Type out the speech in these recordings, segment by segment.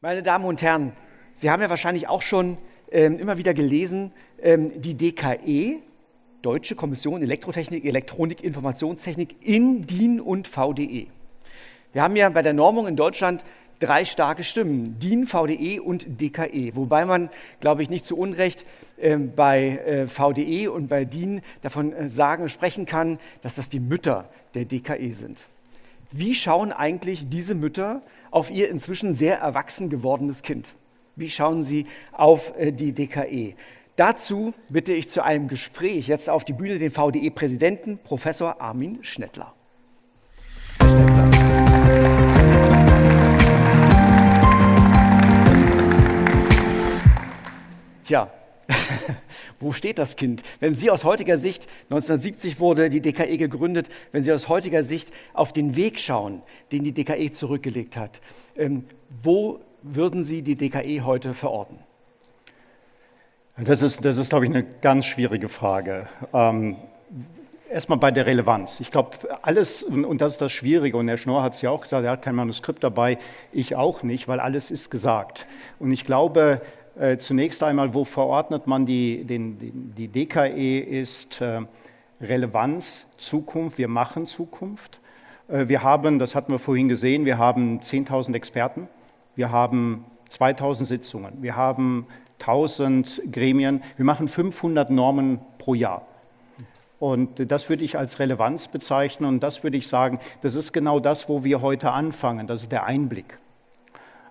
Meine Damen und Herren, Sie haben ja wahrscheinlich auch schon ähm, immer wieder gelesen, ähm, die DKE, Deutsche Kommission Elektrotechnik, Elektronik, Informationstechnik in DIN und VDE. Wir haben ja bei der Normung in Deutschland drei starke Stimmen, DIN, VDE und DKE. Wobei man, glaube ich, nicht zu Unrecht äh, bei äh, VDE und bei DIN davon äh, sagen, sprechen kann, dass das die Mütter der DKE sind. Wie schauen eigentlich diese Mütter auf ihr inzwischen sehr erwachsen gewordenes Kind? Wie schauen sie auf äh, die DKE? Dazu bitte ich zu einem Gespräch jetzt auf die Bühne den VDE-Präsidenten Professor Armin Schnettler. Tja, wo steht das Kind? Wenn Sie aus heutiger Sicht, 1970 wurde die DKE gegründet, wenn Sie aus heutiger Sicht auf den Weg schauen, den die DKE zurückgelegt hat, ähm, wo würden Sie die DKE heute verorten? Das ist, das ist glaube ich, eine ganz schwierige Frage. Ähm, Erstmal bei der Relevanz. Ich glaube, alles, und das ist das Schwierige, und Herr Schnorr hat es ja auch gesagt, er hat kein Manuskript dabei, ich auch nicht, weil alles ist gesagt. Und ich glaube, zunächst einmal, wo verordnet man die, den, die DKE ist äh, Relevanz, Zukunft, wir machen Zukunft. Äh, wir haben, das hatten wir vorhin gesehen, wir haben 10.000 Experten, wir haben 2.000 Sitzungen, wir haben 1.000 Gremien, wir machen 500 Normen pro Jahr. Und das würde ich als Relevanz bezeichnen und das würde ich sagen, das ist genau das, wo wir heute anfangen, das ist der Einblick.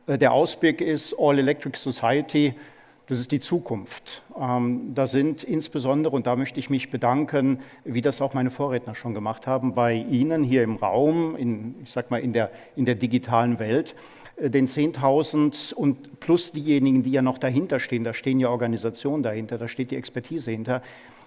Äh, der Ausblick ist All Electric Society, das ist die Zukunft. Ähm, da sind insbesondere, und da möchte ich mich bedanken, wie das auch meine Vorredner schon gemacht haben, bei Ihnen hier im Raum, in, ich sag mal in der, in der digitalen Welt, äh, den 10.000 und plus diejenigen, die ja noch dahinter stehen, da stehen ja Organisationen dahinter, da steht die Expertise hinter,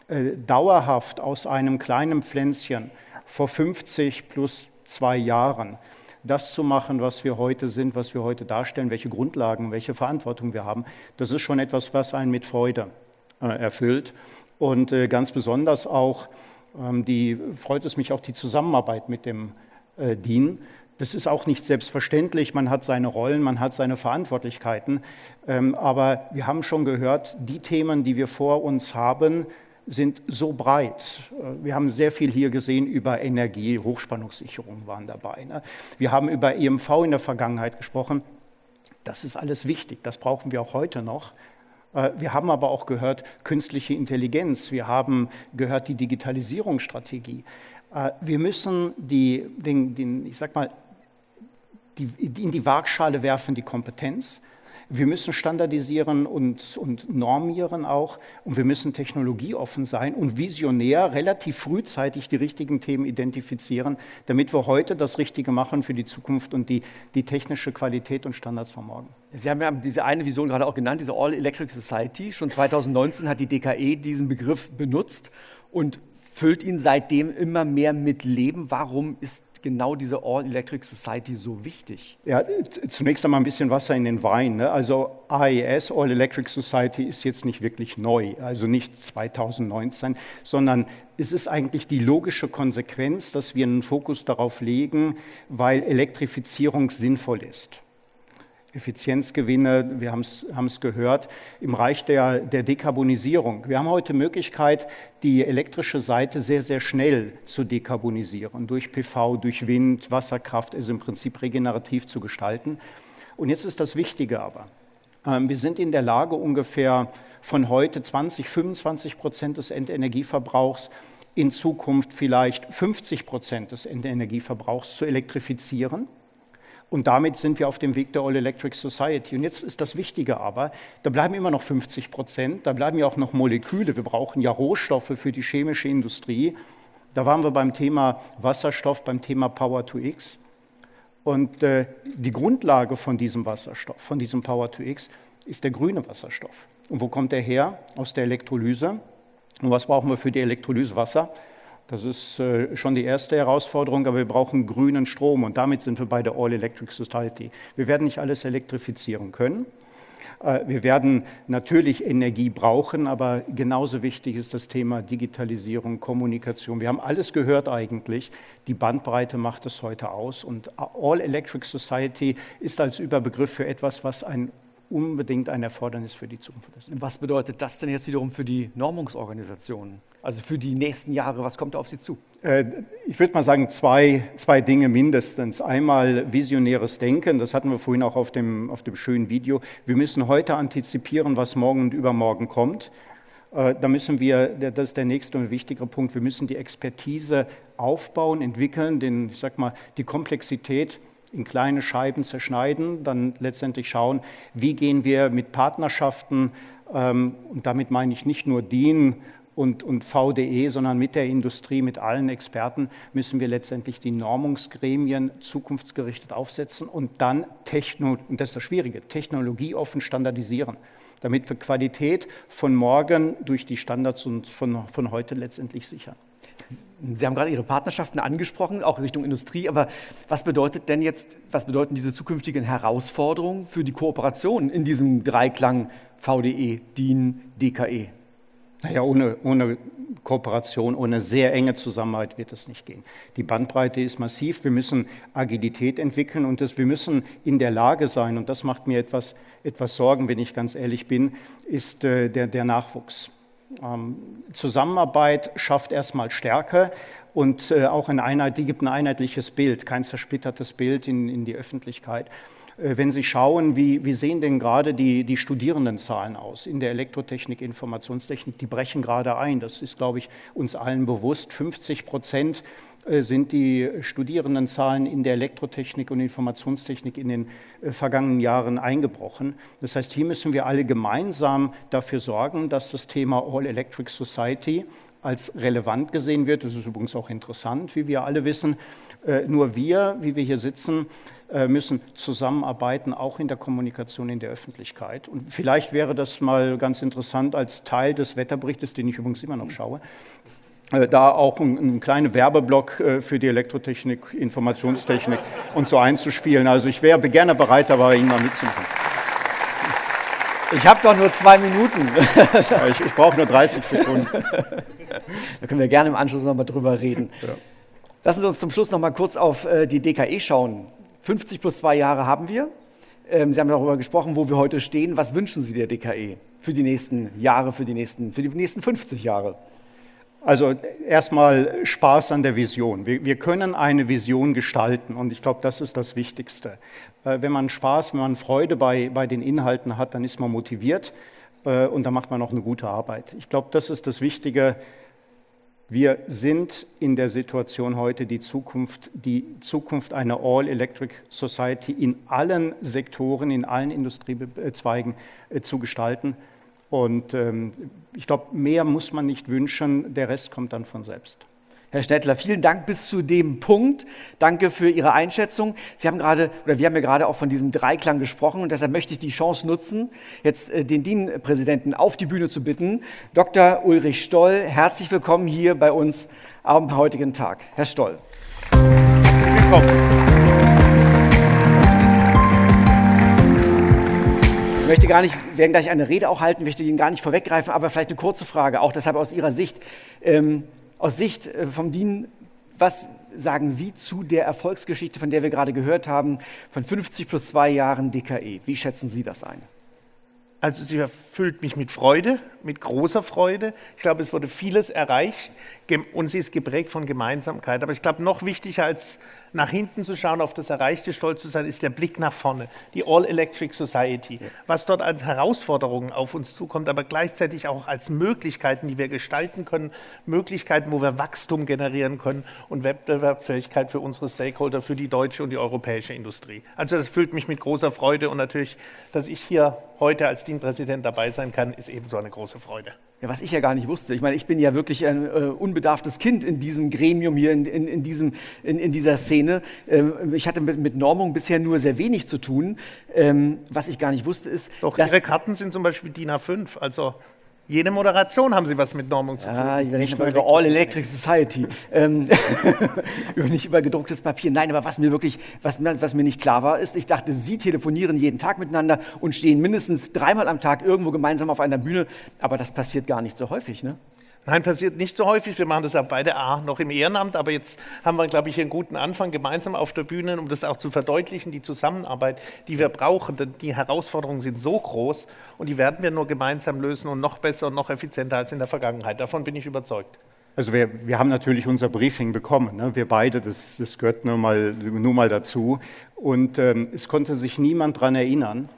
äh, dauerhaft aus einem kleinen Pflänzchen vor 50 plus zwei Jahren das zu machen, was wir heute sind, was wir heute darstellen, welche Grundlagen, welche Verantwortung wir haben, das ist schon etwas, was einen mit Freude äh, erfüllt. Und äh, ganz besonders auch, ähm, die, freut es mich auch die Zusammenarbeit mit dem äh, DIN. Das ist auch nicht selbstverständlich. Man hat seine Rollen, man hat seine Verantwortlichkeiten. Ähm, aber wir haben schon gehört, die Themen, die wir vor uns haben, sind so breit. Wir haben sehr viel hier gesehen über Energie, Hochspannungssicherung waren dabei. Ne? Wir haben über EMV in der Vergangenheit gesprochen. Das ist alles wichtig, das brauchen wir auch heute noch. Äh, wir haben aber auch gehört künstliche Intelligenz, wir haben gehört die Digitalisierungsstrategie. Äh, wir müssen die, den, den, ich sag mal, die, in die Waagschale werfen die Kompetenz. Wir müssen standardisieren und, und normieren auch und wir müssen technologieoffen sein und visionär relativ frühzeitig die richtigen Themen identifizieren, damit wir heute das Richtige machen für die Zukunft und die, die technische Qualität und Standards von morgen. Sie haben ja diese eine Vision gerade auch genannt, diese All Electric Society. Schon 2019 hat die DKE diesen Begriff benutzt und füllt ihn seitdem immer mehr mit Leben. Warum ist genau diese All-Electric Society so wichtig? Ja, zunächst einmal ein bisschen Wasser in den Wein. Ne? Also AES, All Electric Society, ist jetzt nicht wirklich neu, also nicht 2019, sondern es ist eigentlich die logische Konsequenz, dass wir einen Fokus darauf legen, weil Elektrifizierung sinnvoll ist. Effizienzgewinne, wir haben es gehört, im Reich der, der Dekarbonisierung. Wir haben heute Möglichkeit, die elektrische Seite sehr, sehr schnell zu dekarbonisieren, durch PV, durch Wind, Wasserkraft, ist im Prinzip regenerativ zu gestalten. Und jetzt ist das Wichtige aber, ähm, wir sind in der Lage, ungefähr von heute 20, 25 Prozent des Endenergieverbrauchs in Zukunft vielleicht 50 Prozent des Endenergieverbrauchs zu elektrifizieren. Und damit sind wir auf dem Weg der All Electric Society. Und jetzt ist das Wichtige aber, da bleiben immer noch 50 Prozent, da bleiben ja auch noch Moleküle. Wir brauchen ja Rohstoffe für die chemische Industrie. Da waren wir beim Thema Wasserstoff, beim Thema Power to X. Und äh, die Grundlage von diesem Wasserstoff, von diesem Power to X, ist der grüne Wasserstoff. Und wo kommt der her? Aus der Elektrolyse. Und was brauchen wir für die Elektrolyse? Wasser. Das ist äh, schon die erste Herausforderung, aber wir brauchen grünen Strom und damit sind wir bei der All Electric Society. Wir werden nicht alles elektrifizieren können, Äh, wir werden natürlich Energie brauchen, aber genauso wichtig ist das Thema Digitalisierung, Kommunikation. Wir haben alles gehört eigentlich. Die Bandbreite macht es heute aus. Und All Electric Society ist als Überbegriff für etwas, was ein unbedingt ein Erfordernis für die Zukunft ist. Was bedeutet das denn jetzt wiederum für die Normungsorganisationen? Also für die nächsten Jahre, was kommt da auf Sie zu? Äh, ich würde mal sagen, zwei, zwei Dinge mindestens. Einmal visionäres Denken, das hatten wir vorhin auch auf dem, auf dem schönen Video. Wir müssen heute antizipieren, was morgen und übermorgen kommt. Äh, da müssen wir, das ist der nächste und wichtigere Punkt, wir müssen die Expertise aufbauen, entwickeln, den, ich sag mal, die Komplexität in kleine Scheiben zerschneiden, dann letztendlich schauen, wie gehen wir mit Partnerschaften, ähm, und damit meine ich nicht nur DIN und, und VDE, sondern mit der Industrie, mit allen Experten, müssen wir letztendlich die Normungsgremien zukunftsgerichtet aufsetzen und dann, Techno, und das ist das Schwierige, technologieoffen standardisieren, damit wir Qualität von morgen durch die Standards und von, von heute letztendlich sichern. Sie haben gerade Ihre Partnerschaften angesprochen, auch Richtung Industrie, aber was bedeutet denn jetzt, was bedeuten diese zukünftigen Herausforderungen für die Kooperation in diesem Dreiklang VDE, DIN, DKE? Naja, ohne, ohne Kooperation, ohne sehr enge Zusammenarbeit wird es nicht gehen. Die Bandbreite ist massiv, wir müssen Agilität entwickeln und das, wir müssen in der Lage sein, und das macht mir etwas, etwas Sorgen, wenn ich ganz ehrlich bin, ist äh, der, der Nachwuchs. Ähm, Zusammenarbeit schafft erstmal Stärke und äh, auch eine Einheit, die gibt ein einheitliches Bild, kein zersplittertes Bild in, in die Öffentlichkeit. Äh, wenn Sie schauen, wie, wie sehen denn gerade die, die Studierendenzahlen aus in der Elektrotechnik, Informationstechnik, die brechen gerade ein. Das ist, glaube ich, uns allen bewusst. 50 Prozent sind die Studierendenzahlen in der Elektrotechnik und Informationstechnik in den äh, vergangenen Jahren eingebrochen. Das heißt, hier müssen wir alle gemeinsam dafür sorgen, dass das Thema All Electric Society als relevant gesehen wird. Das ist übrigens auch interessant, wie wir alle wissen. Äh, nur wir, wie wir hier sitzen, müssen zusammenarbeiten, auch in der Kommunikation in der Öffentlichkeit. Und vielleicht wäre das mal ganz interessant als Teil des Wetterberichtes, den ich übrigens immer noch schaue, äh, da auch einen kleinen Werbeblock äh, für die Elektrotechnik, Informationstechnik und so einzuspielen. Also ich wäre gerne bereit, dabei Ihnen mal mitzumachen. Ich habe doch nur zwei Minuten. ich, ich brauche nur 30 Sekunden. Da können wir gerne im Anschluss nochmal drüber reden. Ja. Lassen Sie uns zum Schluss nochmal kurz auf äh, die DKE schauen. 50 plus zwei Jahre haben wir. Ähm, Sie haben darüber gesprochen, wo wir heute stehen. Was wünschen Sie der DKE für die nächsten Jahre, für die nächsten, für die nächsten 50 Jahre? Also erstmal Spaß an der Vision. Wir, wir, können eine Vision gestalten und ich glaube, das ist das Wichtigste. Äh, wenn man Spaß, wenn man Freude bei, bei den Inhalten hat, dann ist man motiviert äh, und dann macht man auch eine gute Arbeit. Ich glaube, das ist das Wichtige. Wir sind in der Situation heute, die Zukunft, die Zukunft einer All-Electric Society in allen Sektoren, in allen Industriezweigen äh, zu gestalten. Und ähm, ich glaube, mehr muss man nicht wünschen, der Rest kommt dann von selbst. Herr Schnettler, vielen Dank bis zu dem Punkt. Danke für Ihre Einschätzung. Sie haben gerade, oder wir haben ja gerade auch von diesem Dreiklang gesprochen und deshalb möchte ich die Chance nutzen, jetzt äh, den DIN-Präsidenten auf die Bühne zu bitten. Dr. Ulrich Stoll, herzlich willkommen hier bei uns am heutigen Tag. Herr Stoll. Willkommen. Möchte gar nicht, werden gleich eine Rede auch halten, möchte Ihnen gar nicht vorweggreifen, aber vielleicht eine kurze Frage, auch deshalb aus Ihrer Sicht. Ähm, aus Sicht äh, vom DIN, was sagen Sie zu der Erfolgsgeschichte, von der wir gerade gehört haben, von 50 plus zwei Jahren DKE? Wie schätzen Sie das ein? Also sie erfüllt mich mit Freude, mit großer Freude. Ich glaube, es wurde vieles erreicht und sie ist geprägt von Gemeinsamkeit. Aber ich glaube, noch wichtiger als nach hinten zu schauen, auf das Erreichte stolz zu sein, ist der Blick nach vorne, die All-Electric Society. Ja. Was dort als Herausforderungen auf uns zukommt, aber gleichzeitig auch als Möglichkeiten, die wir gestalten können, Möglichkeiten, wo wir Wachstum generieren können und Wettbewerbsfähigkeit für unsere Stakeholder, für die deutsche und die europäische Industrie. Also das füllt mich mit großer Freude und natürlich, dass ich hier heute als Dienpräsident dabei sein kann, ist ebenso eine große Freude. Ja, was ich ja gar nicht wusste. Ich meine, ich bin ja wirklich ein äh, unbedarftes Kind in diesem Gremium hier, in, in, in, diesem, in, in dieser Szene. Ähm, ich hatte mit, mit, Normung bisher nur sehr wenig zu tun. Ähm, was ich gar nicht wusste, ist. Doch, Ihre Karten sind zum Beispiel DIN A5. Also Jede Moderation haben Sie was mit Normung zu tun. Ja, ich rede über All Electric Society. ähm, nicht über gedrucktes Papier. Nein, aber was mir wirklich, was, was mir nicht klar war, ist, ich dachte, Sie telefonieren jeden Tag miteinander und stehen mindestens dreimal am Tag irgendwo gemeinsam auf einer Bühne. Aber das passiert gar nicht so häufig, ne? Nein, passiert nicht so häufig. Wir machen das auch beide A noch im Ehrenamt, aber jetzt haben wir, glaube ich, einen guten Anfang gemeinsam auf der Bühne, um das auch zu verdeutlichen, die Zusammenarbeit, die wir brauchen. Denn die Herausforderungen sind so groß und die werden wir nur gemeinsam lösen und noch besser und noch effizienter als in der Vergangenheit. Davon bin ich überzeugt. Also wir, wir haben natürlich unser Briefing bekommen, ne? wir beide, das, das gehört nur mal, nur mal dazu. Und ähm, es konnte sich niemand daran erinnern,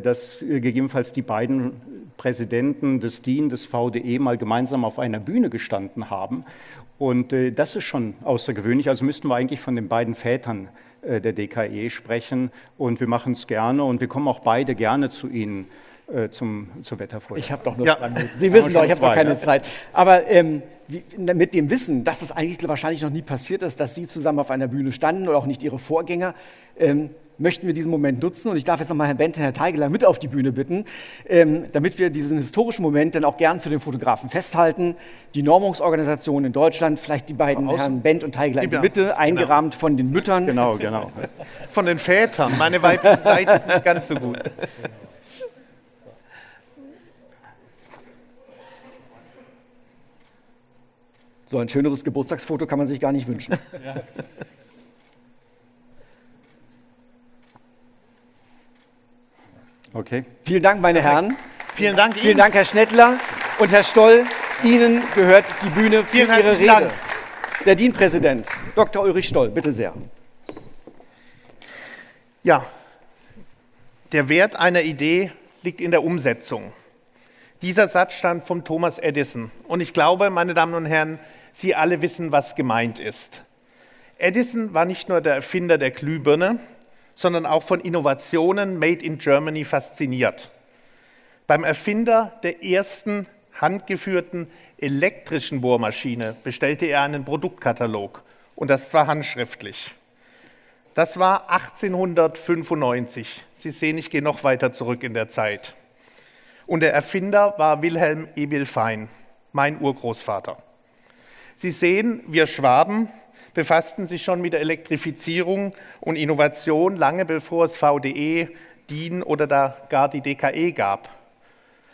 dass äh, gegebenenfalls die beiden Präsidenten des DIN, des VDE mal gemeinsam auf einer Bühne gestanden haben. Und äh, das ist schon außergewöhnlich. Also müssten wir eigentlich von den beiden Vätern der DKE sprechen. Und wir machen es gerne und wir kommen auch beide gerne zu Ihnen zum, zur Wetterfolge. Ich habe doch nur ja. zwei Minuten. Sie wissen doch, ich habe doch keine ja. Zeit. Aber ähm, wie, mit dem Wissen, dass es eigentlich wahrscheinlich noch nie passiert ist, dass Sie zusammen auf einer Bühne standen oder auch nicht Ihre Vorgänger, ähm, möchten wir diesen Moment nutzen. Und ich darf jetzt nochmal Herrn Bente, Herrn Teigeler mit auf die Bühne bitten, ähm, damit wir diesen historischen Moment dann auch gern für den Fotografen festhalten. Die Normungsorganisation in Deutschland, vielleicht die beiden Außen. Herren Bent und Teigeler in die Mitte, genau. eingerahmt von den Müttern. Genau, genau. Von den Vätern. Meine weibliche Seite ist nicht ganz so gut. So ein schöneres Geburtstagsfoto kann man sich gar nicht wünschen. Ja. Okay. Vielen Dank, meine Herren. Vielen Dank Ihnen. Vielen Dank, Herr Schnettler und Herr Stoll. Ihnen gehört die Bühne für Vielen Ihre Rede. Dank. Der DIN-Präsident, Dr. Ulrich Stoll, bitte sehr. Ja, der Wert einer Idee liegt in der Umsetzung. Dieser Satz stammt von Thomas Edison. Und ich glaube, meine Damen und Herren, Sie alle wissen, was gemeint ist. Edison war nicht nur der Erfinder der Glühbirne, sondern auch von Innovationen made in Germany fasziniert. Beim Erfinder der ersten handgeführten elektrischen Bohrmaschine bestellte er einen Produktkatalog und das war handschriftlich. Das war 1895. Sie sehen, ich gehe noch weiter zurück in der Zeit. Und der Erfinder war Wilhelm Emil Fein, mein Urgroßvater. Sie sehen, wir Schwaben befassten sich schon mit der Elektrifizierung und Innovation lange bevor es VDE, DIN oder da gar die DKE gab.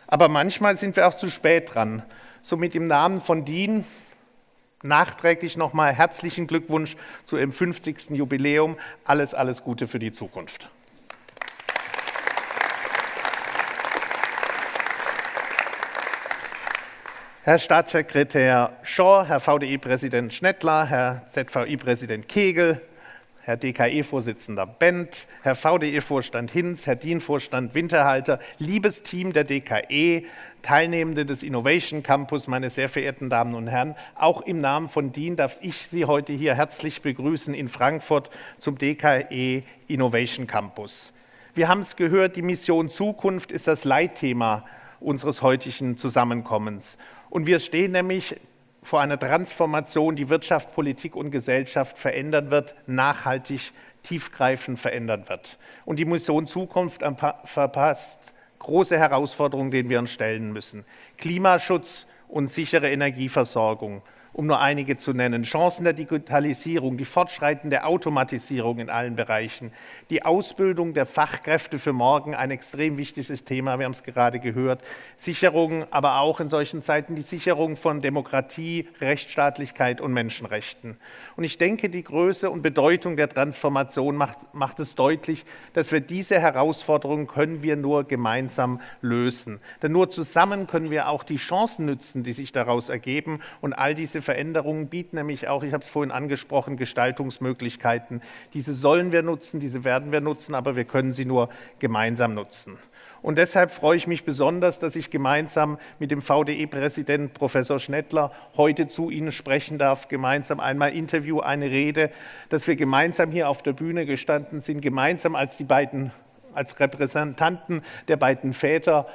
Aber manchmal sind wir auch zu spät dran. Somit im Namen von DIN nachträglich nochmal herzlichen Glückwunsch zu Ihrem 50. Jubiläum. Alles, alles Gute für die Zukunft. Herr Staatssekretär Schor, Herr VDI-Präsident Schnettler, Herr ZVI-Präsident Kegel, Herr DKE-Vorsitzender Bent, Herr VDE-Vorstand Hinz, Herr DIN-Vorstand Winterhalter, liebes Team der DKE, Teilnehmende des Innovation Campus, meine sehr verehrten Damen und Herren, auch im Namen von DIN darf ich Sie heute hier herzlich begrüßen in Frankfurt zum DKE Innovation Campus. Wir haben es gehört, die Mission Zukunft ist das Leitthema unseres heutigen Zusammenkommens. Und wir stehen nämlich vor einer Transformation, die Wirtschaft, Politik und Gesellschaft verändern wird, nachhaltig, tiefgreifend verändern wird. Und die Mission Zukunft verpasst große Herausforderungen, denen wir uns stellen müssen. Klimaschutz und sichere Energieversorgung, um nur einige zu nennen. Chancen der Digitalisierung, die fortschreitende Automatisierung in allen Bereichen, die Ausbildung der Fachkräfte für morgen, ein extrem wichtiges Thema, wir haben es gerade gehört. Sicherung, aber auch in solchen Zeiten die Sicherung von Demokratie, Rechtsstaatlichkeit und Menschenrechten. Und ich denke, die Größe und Bedeutung der Transformation macht, macht es deutlich, dass wir diese Herausforderungen können wir nur gemeinsam lösen. Denn nur zusammen können wir auch die Chancen nützen, die sich daraus ergeben und all diese Veränderungen bieten nämlich auch, ich habe es vorhin angesprochen, Gestaltungsmöglichkeiten. Diese sollen wir nutzen, diese werden wir nutzen, aber wir können sie nur gemeinsam nutzen. Und deshalb freue ich mich besonders, dass ich gemeinsam mit dem VDE-Präsident Professor Schnettler heute zu Ihnen sprechen darf, gemeinsam einmal Interview, eine Rede, dass wir gemeinsam hier auf der Bühne gestanden sind, gemeinsam als die beiden als Repräsentanten der beiden Väter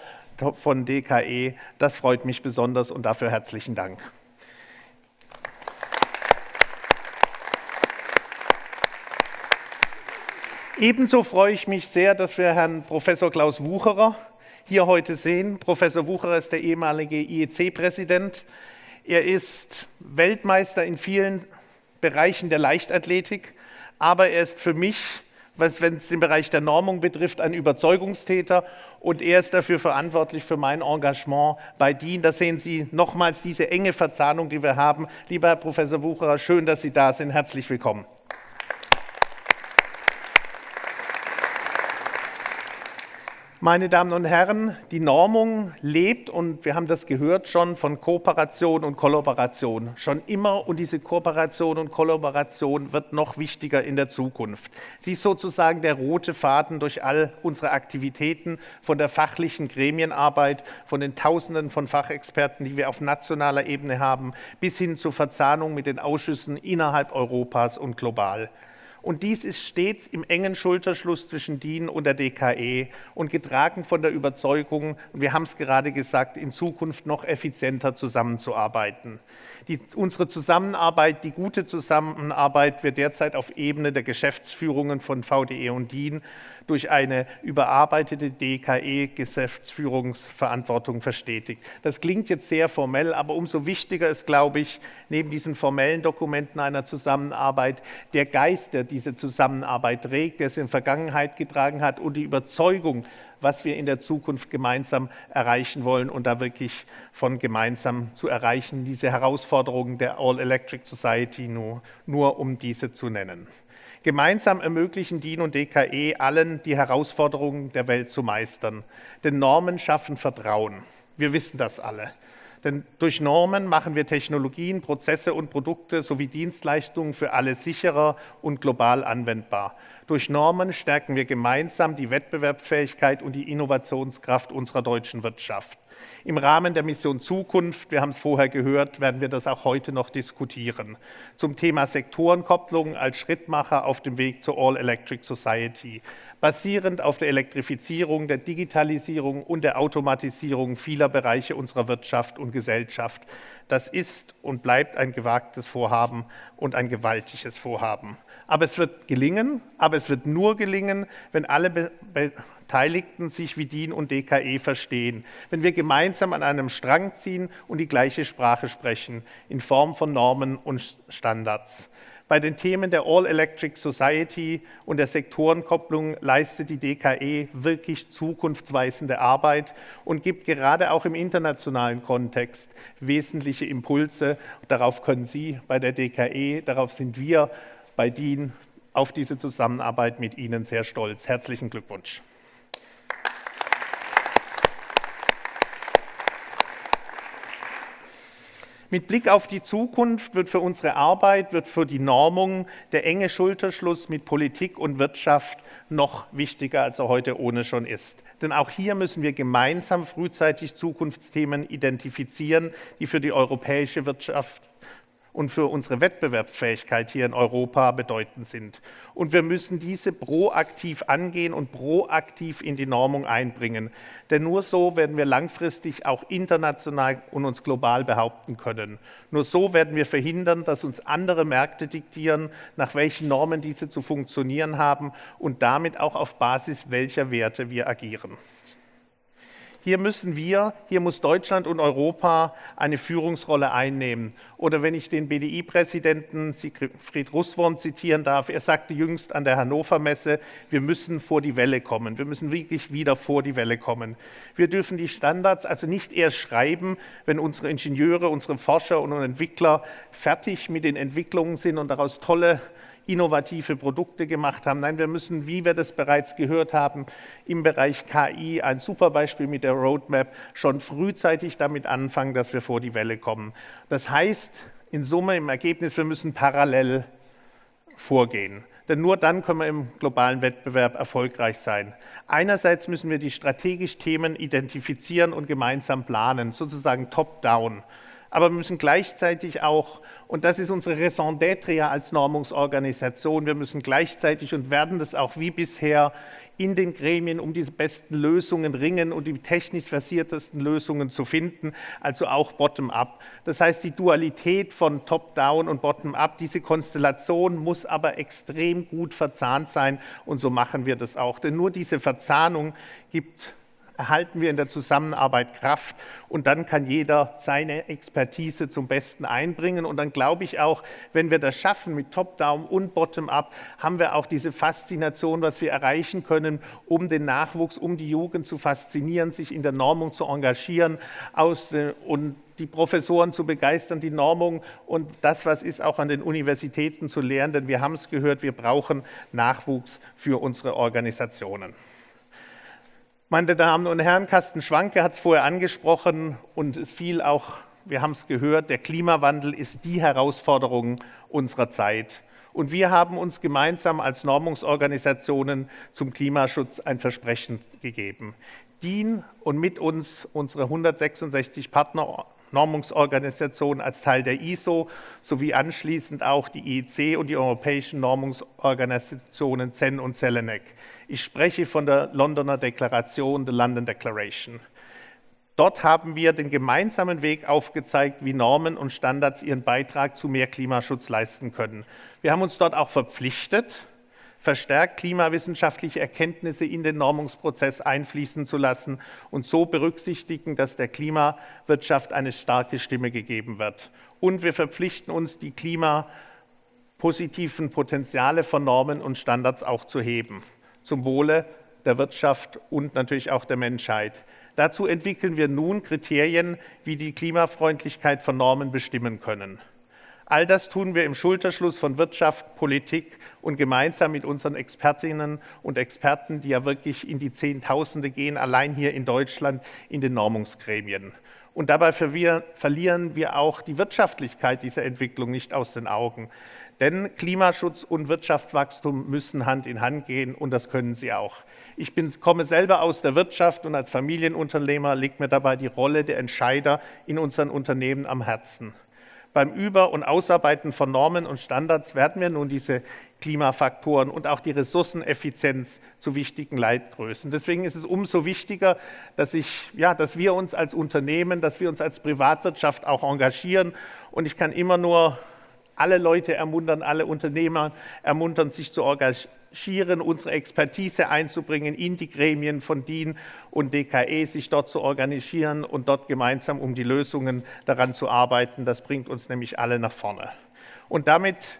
von DKE. Das freut mich besonders und dafür herzlichen Dank. Ebenso freue ich mich sehr, dass wir Herrn Professor Klaus Wucherer hier heute sehen. Professor Wucherer ist der ehemalige IEC-Präsident. Er ist Weltmeister in vielen Bereichen der Leichtathletik, aber er ist für mich, wenn es den Bereich der Normung betrifft, ein Überzeugungstäter und er ist dafür verantwortlich für mein Engagement bei DIN. Da sehen Sie nochmals diese enge Verzahnung, die wir haben. Lieber Herr Professor Wucherer, schön, dass Sie da sind. Herzlich willkommen. Meine Damen und Herren, die Normung lebt und wir haben das gehört schon von Kooperation und Kollaboration. Schon immer und diese Kooperation und Kollaboration wird noch wichtiger in der Zukunft. Sie ist sozusagen der rote Faden durch all unsere Aktivitäten, von der fachlichen Gremienarbeit, von den Tausenden von Fachexperten, die wir auf nationaler Ebene haben, bis hin zur Verzahnung mit den Ausschüssen innerhalb Europas und global. Und dies ist stets im engen Schulterschluss zwischen DIN und der DKE und getragen von der Überzeugung, wir haben es gerade gesagt, in Zukunft noch effizienter zusammenzuarbeiten. Die, unsere Zusammenarbeit, die gute Zusammenarbeit wird derzeit auf Ebene der Geschäftsführungen von VDE und DIN durch eine überarbeitete DKE-Geschäftsführungsverantwortung verstetigt. Das klingt jetzt sehr formell, aber umso wichtiger ist, glaube ich, neben diesen formellen Dokumenten einer Zusammenarbeit der Geist, der diese Zusammenarbeit trägt, der es in Vergangenheit getragen hat und die Überzeugung, was wir in der Zukunft gemeinsam erreichen wollen und da wirklich von gemeinsam zu erreichen, diese Herausforderungen der All-Electric Society nur, nur um diese zu nennen. Gemeinsam ermöglichen DIN und DKE allen, die Herausforderungen der Welt zu meistern. Denn Normen schaffen Vertrauen. Wir wissen das alle. Denn durch Normen machen wir Technologien, Prozesse und Produkte sowie Dienstleistungen für alle sicherer und global anwendbar. Durch Normen stärken wir gemeinsam die Wettbewerbsfähigkeit und die Innovationskraft unserer deutschen Wirtschaft. Im Rahmen der Mission Zukunft, wir haben es vorher gehört, werden wir das auch heute noch diskutieren, zum Thema Sektorenkopplung als Schrittmacher auf dem Weg zur All-Electric Society, basierend auf der Elektrifizierung, der Digitalisierung und der Automatisierung vieler Bereiche unserer Wirtschaft und Gesellschaft. Das ist und bleibt ein gewagtes Vorhaben und ein gewaltiges Vorhaben. Aber es wird gelingen, aber es wird nur gelingen, wenn alle Beteiligten sich wie DIN und DKE verstehen, wenn wir gemeinsam an einem Strang ziehen und die gleiche Sprache sprechen, in Form von Normen und Standards. Bei den Themen der All-Electric Society und der Sektorenkopplung leistet die DKE wirklich zukunftsweisende Arbeit und gibt gerade auch im internationalen Kontext wesentliche Impulse. Darauf können Sie bei der DKE, darauf sind wir bei DIN auf diese Zusammenarbeit mit Ihnen sehr stolz. Herzlichen Glückwunsch. Mit Blick auf die Zukunft wird für unsere Arbeit, wird für die Normung der enge Schulterschluss mit Politik und Wirtschaft noch wichtiger, als er heute ohne schon ist. Denn auch hier müssen wir gemeinsam frühzeitig Zukunftsthemen identifizieren, die für die europäische Wirtschaft und für unsere Wettbewerbsfähigkeit hier in Europa bedeutend sind. Und wir müssen diese proaktiv angehen und proaktiv in die Normung einbringen. Denn nur so werden wir langfristig auch international und uns global behaupten können. Nur so werden wir verhindern, dass uns andere Märkte diktieren, nach welchen Normen diese zu funktionieren haben und damit auch auf Basis welcher Werte wir agieren. Hier müssen wir, hier muss Deutschland und Europa eine Führungsrolle einnehmen. Oder wenn ich den BDI-Präsidenten Siegfried Russwurm zitieren darf, er sagte jüngst an der Hannover Messe, wir müssen vor die Welle kommen. Wir müssen wirklich wieder vor die Welle kommen. Wir dürfen die Standards also nicht erst schreiben, wenn unsere Ingenieure, unsere Forscher und Entwickler fertig mit den Entwicklungen sind und daraus tolle innovative Produkte gemacht haben. Nein, wir müssen, wie wir das bereits gehört haben, im Bereich KI, ein super Beispiel mit der Roadmap, schon frühzeitig damit anfangen, dass wir vor die Welle kommen. Das heißt, in Summe, im Ergebnis, wir müssen parallel vorgehen. Denn nur dann können wir im globalen Wettbewerb erfolgreich sein. Einerseits müssen wir die strategisch Themen identifizieren und gemeinsam planen, sozusagen top-down. Aber wir müssen gleichzeitig auch, und das ist unsere Raison d'être ja als Normungsorganisation, wir müssen gleichzeitig und werden das auch wie bisher in den Gremien um diese besten Lösungen ringen und die technisch versiertesten Lösungen zu finden, also auch bottom-up. Das heißt, die Dualität von top-down und bottom-up, diese Konstellation muss aber extrem gut verzahnt sein und so machen wir das auch. Denn nur diese Verzahnung gibt erhalten wir in der Zusammenarbeit Kraft und dann kann jeder seine Expertise zum Besten einbringen. Und dann glaube ich auch, wenn wir das schaffen mit Top-Down und Bottom-Up, haben wir auch diese Faszination, was wir erreichen können, um den Nachwuchs, um die Jugend zu faszinieren, sich in der Normung zu engagieren aus, und die Professoren zu begeistern, die Normung und das, was ist, auch an den Universitäten zu lehren. Denn wir haben es gehört, wir brauchen Nachwuchs für unsere Organisationen. Meine Damen und Herren, Carsten Schwanke hat es vorher angesprochen und es fiel auch, wir haben es gehört, der Klimawandel ist die Herausforderung unserer Zeit. Und wir haben uns gemeinsam als Normungsorganisationen zum Klimaschutz ein Versprechen gegeben. DIN und mit uns unsere 166 Partner Normungsorganisation als Teil der ISO sowie anschließend auch die IEC und die europäischen Normungsorganisationen CEN und CELENEC. Ich spreche von der Londoner Deklaration, der London Declaration. Dort haben wir den gemeinsamen Weg aufgezeigt, wie Normen und Standards ihren Beitrag zu mehr Klimaschutz leisten können. Wir haben uns dort auch verpflichtet, verstärkt klimawissenschaftliche Erkenntnisse in den Normungsprozess einfließen zu lassen und so berücksichtigen, dass der Klimawirtschaft eine starke Stimme gegeben wird. Und wir verpflichten uns, die klimapositiven Potenziale von Normen und Standards auch zu heben, zum Wohle der Wirtschaft und natürlich auch der Menschheit. Dazu entwickeln wir nun Kriterien, wie die Klimafreundlichkeit von Normen bestimmen können. All das tun wir im Schulterschluss von Wirtschaft, Politik und gemeinsam mit unseren Expertinnen und Experten, die ja wirklich in die Zehntausende gehen, allein hier in Deutschland in den Normungsgremien. Und dabei verlieren wir auch die Wirtschaftlichkeit dieser Entwicklung nicht aus den Augen. Denn Klimaschutz und Wirtschaftswachstum müssen Hand in Hand gehen und das können sie auch. Ich bin, komme selber aus der Wirtschaft und als Familienunternehmer liegt mir dabei die Rolle der Entscheider in unseren Unternehmen am Herzen. Beim Über- und Ausarbeiten von Normen und Standards werden wir nun diese Klimafaktoren und auch die Ressourceneffizienz zu wichtigen Leitgrößen. Deswegen ist es umso wichtiger, dass, ich, ja, dass wir uns als Unternehmen, dass wir uns als Privatwirtschaft auch engagieren. Und ich kann immer nur alle Leute ermuntern, alle Unternehmer ermuntern, sich zu engagieren, unsere Expertise einzubringen in die Gremien von DIN und DKE, sich dort zu organisieren und dort gemeinsam um die Lösungen daran zu arbeiten. Das bringt uns nämlich alle nach vorne. Und damit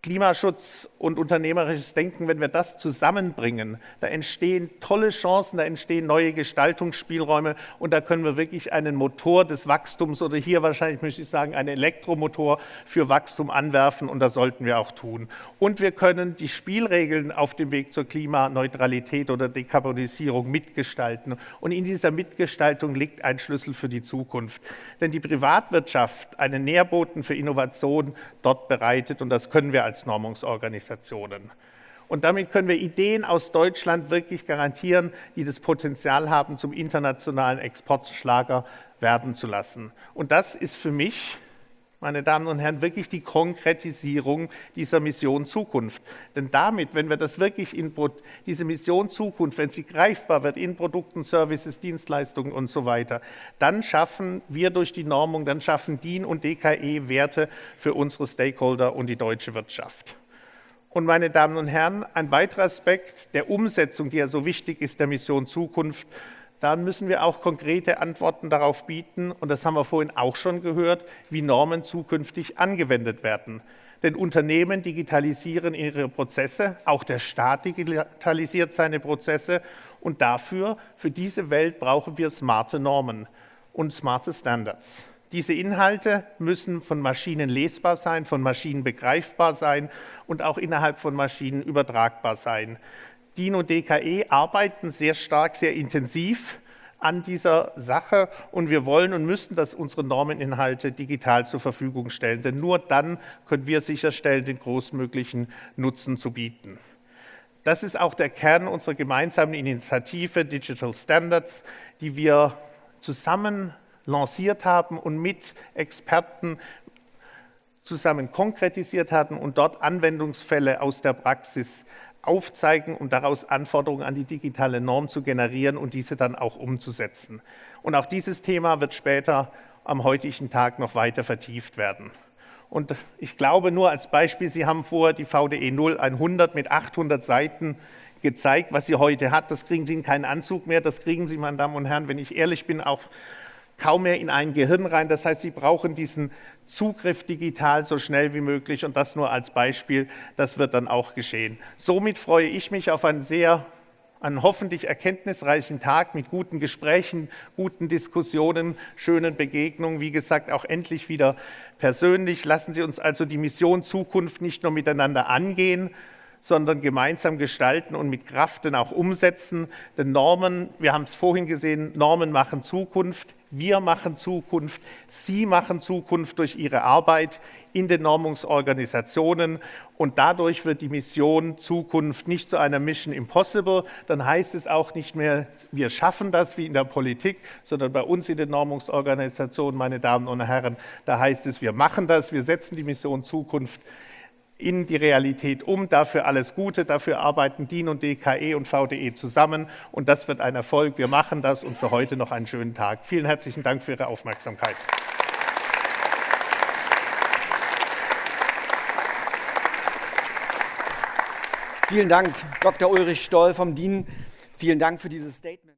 Klimaschutz und unternehmerisches Denken, wenn wir das zusammenbringen, da entstehen tolle Chancen, da entstehen neue Gestaltungsspielräume und da können wir wirklich einen Motor des Wachstums oder hier wahrscheinlich möchte ich sagen, einen Elektromotor für Wachstum anwerfen und das sollten wir auch tun. Und wir können die Spielregeln auf dem Weg zur Klimaneutralität oder Dekarbonisierung mitgestalten. Und in dieser Mitgestaltung liegt ein Schlüssel für die Zukunft. Denn die Privatwirtschaft einen Nährboten für Innovation dort bereitet und das können wir als Normungsorganisationen. Und damit können wir Ideen aus Deutschland wirklich garantieren, die das Potenzial haben, zum internationalen Exportschlager werden zu lassen. Und das ist für mich meine Damen und Herren, wirklich die Konkretisierung dieser Mission Zukunft. Denn damit, wenn wir das wirklich in diese Mission Zukunft, wenn sie greifbar wird in Produkten, Services, Dienstleistungen und so weiter, dann schaffen wir durch die Normung, dann schaffen DIN und DKE Werte für unsere Stakeholder und die deutsche Wirtschaft. Und meine Damen und Herren, ein weiterer Aspekt der Umsetzung, die ja so wichtig ist, der Mission Zukunft, dann müssen wir auch konkrete Antworten darauf bieten, und das haben wir vorhin auch schon gehört, wie Normen zukünftig angewendet werden. Denn Unternehmen digitalisieren ihre Prozesse, auch der Staat digitalisiert seine Prozesse und dafür, für diese Welt brauchen wir smarte Normen und smarte Standards. Diese Inhalte müssen von Maschinen lesbar sein, von Maschinen begreifbar sein und auch innerhalb von Maschinen übertragbar sein. DIN und DKE arbeiten sehr stark, sehr intensiv an dieser Sache und wir wollen und müssen, dass unsere Normeninhalte digital zur Verfügung stellen, denn nur dann können wir sicherstellen, den großmöglichen Nutzen zu bieten. Das ist auch der Kern unserer gemeinsamen Initiative Digital Standards, die wir zusammen lanciert haben und mit Experten zusammen konkretisiert hatten und dort Anwendungsfälle aus der Praxis aufzeigen und daraus Anforderungen an die digitale Norm zu generieren und diese dann auch umzusetzen. Und auch dieses Thema wird später am heutigen Tag noch weiter vertieft werden. Und ich glaube nur als Beispiel, Sie haben vorher die VDE 0100 mit 800 Seiten gezeigt, was sie heute hat. Das kriegen Sie in keinen Anzug mehr, das kriegen Sie, meine Damen und Herren, wenn ich ehrlich bin, auch kaum mehr in ein Gehirn rein. Das heißt, Sie brauchen diesen Zugriff digital so schnell wie möglich und das nur als Beispiel. Das wird dann auch geschehen. Somit freue ich mich auf einen sehr einen hoffentlich erkenntnisreichen Tag mit guten Gesprächen, guten Diskussionen, schönen Begegnungen. Wie gesagt, auch endlich wieder persönlich. Lassen Sie uns also die Mission Zukunft nicht nur miteinander angehen, sondern gemeinsam gestalten und mit Kraft dann auch umsetzen. Denn Normen, wir haben es vorhin gesehen, Normen machen Zukunft. Wir machen Zukunft, Sie machen Zukunft durch Ihre Arbeit in den Normungsorganisationen und dadurch wird die Mission Zukunft nicht zu einer Mission Impossible. Dann heißt es auch nicht mehr, wir schaffen das wie in der Politik, sondern bei uns in den Normungsorganisationen, meine Damen und Herren, da heißt es, wir machen das, wir setzen die Mission Zukunft in die Realität um. Dafür alles Gute, dafür arbeiten DIN und DKE und VDE zusammen und das wird ein Erfolg. Wir machen das und für heute noch einen schönen Tag. Vielen herzlichen Dank für Ihre Aufmerksamkeit. Vielen Dank, Dr. Ulrich Stoll vom DIN. Vielen Dank für dieses Statement.